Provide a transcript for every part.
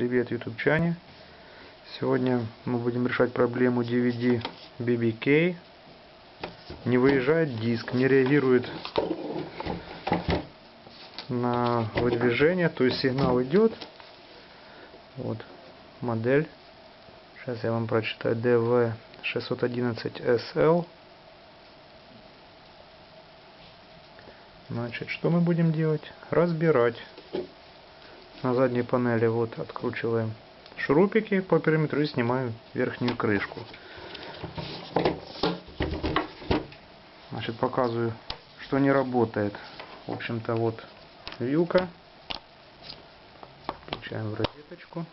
Привет, ютубчане! Сегодня мы будем решать проблему DVD BBK. Не выезжает диск, не реагирует на выдвижение, то есть сигнал идет. Вот модель. Сейчас я вам прочитаю DV611SL. Значит, что мы будем делать? Разбирать. На задней панели вот откручиваем шурупики по периметру и снимаем верхнюю крышку. Значит, показываю, что не работает. В общем-то, вот вилка. Включаем в розеточку.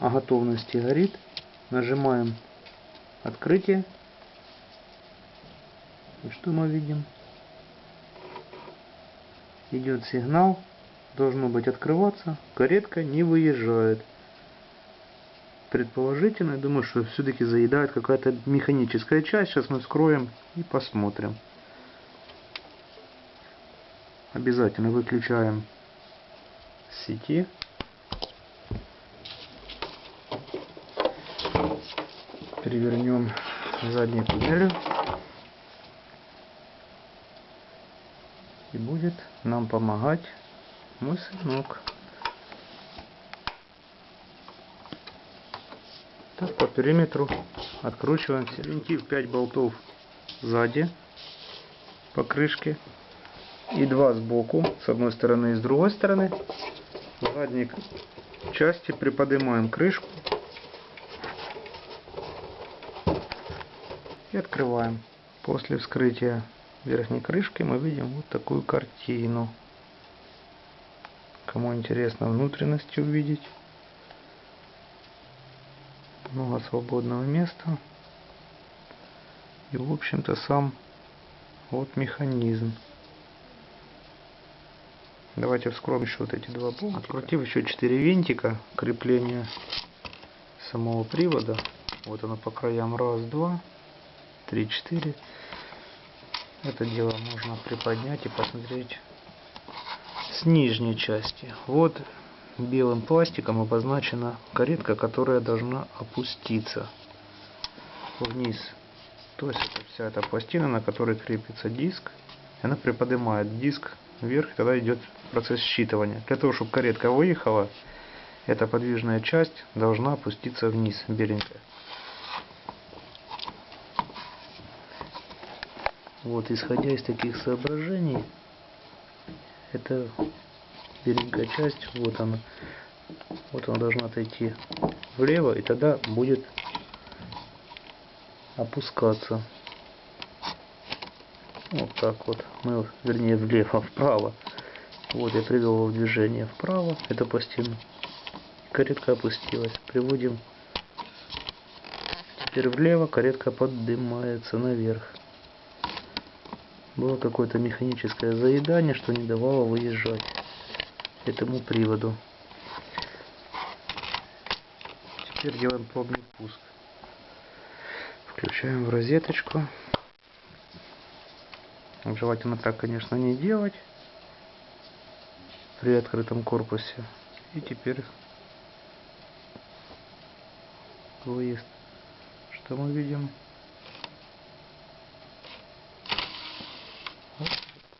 О готовности горит. Нажимаем открытие. И что мы видим? Идет сигнал, должно быть открываться, каретка не выезжает. Предположительно, я думаю, что все-таки заедает какая-то механическая часть. Сейчас мы вскроем и посмотрим. Обязательно выключаем сети. Перевернем заднюю панель. И будет нам помогать мой сынок. Так, по периметру откручиваем все. Винтив 5 болтов сзади по крышке и два сбоку, с одной стороны и с другой стороны. В задней части приподнимаем крышку и открываем. После вскрытия верхней крышки мы видим вот такую картину. Кому интересно внутренности увидеть. Много свободного места. И в общем-то сам вот механизм. Давайте вскроем еще вот эти два болтика. Открутив еще 4 винтика крепления самого привода. Вот оно по краям. Раз, два, три, четыре. Это дело можно приподнять и посмотреть с нижней части. Вот белым пластиком обозначена каретка, которая должна опуститься вниз. То есть это вся эта пластина, на которой крепится диск. Она приподнимает диск вверх, тогда идет процесс считывания. Для того, чтобы каретка выехала, эта подвижная часть должна опуститься вниз, беленькая. Вот, исходя из таких соображений, эта беленькая часть, вот она, вот она должна отойти влево, и тогда будет опускаться. Вот так вот. Мы, вернее, влево, вправо. Вот я привел его в движение вправо, эту пластину. Каретка опустилась. Приводим теперь влево, каретка поднимается наверх было какое-то механическое заедание, что не давало выезжать этому приводу. Теперь делаем пробный пуск. Включаем в розеточку. Желательно так, конечно, не делать при открытом корпусе. И теперь выезд. Что мы видим?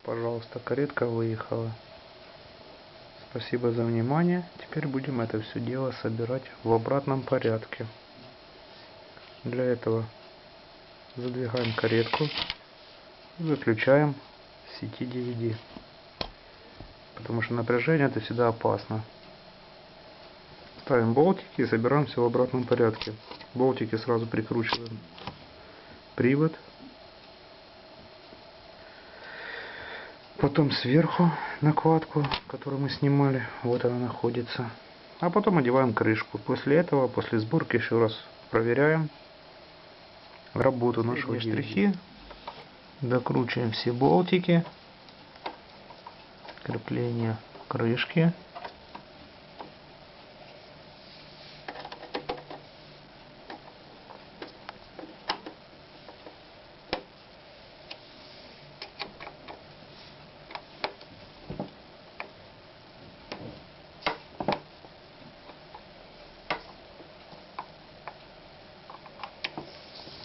Пожалуйста, каретка выехала. Спасибо за внимание. Теперь будем это все дело собирать в обратном порядке. Для этого задвигаем каретку выключаем сети DVD. Потому что напряжение это всегда опасно. Ставим болтики и собираем все в обратном порядке. Болтики сразу прикручиваем. Привод Потом сверху накладку, которую мы снимали, вот она находится. А потом одеваем крышку. После этого, после сборки еще раз проверяем работу нашего штрихи. Докручиваем все болтики. Крепление крышки.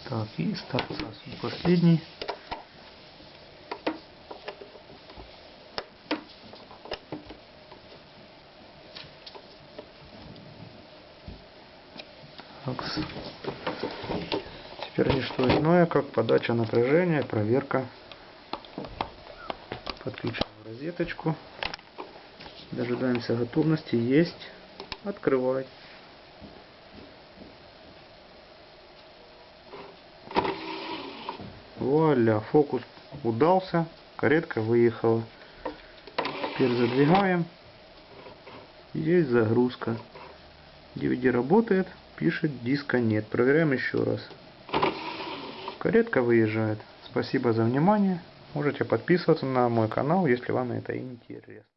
Так, и старца последний. Так. Теперь не что иное, как подача напряжения, проверка. Подключаем розеточку. Дожидаемся готовности. Есть. Открывать. Вуаля, фокус удался, каретка выехала. Теперь задвигаем. Есть загрузка. DVD работает, пишет диска нет. Проверяем еще раз. Каретка выезжает. Спасибо за внимание. Можете подписываться на мой канал, если вам это интересно.